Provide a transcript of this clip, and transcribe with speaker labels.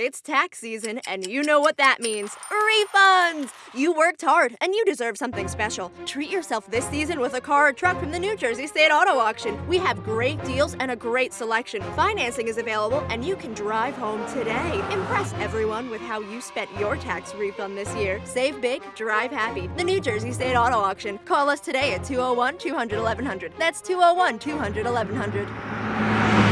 Speaker 1: It's tax season, and you know what that means refunds! You worked hard, and you deserve something special. Treat yourself this season with a car or truck from the New Jersey State Auto Auction. We have great deals and a great selection. Financing is available, and you can drive home today. Impress everyone with how you spent your tax refund this year. Save big, drive happy. The New Jersey State Auto Auction. Call us today at 201 200 1100. That's 201 200 1100.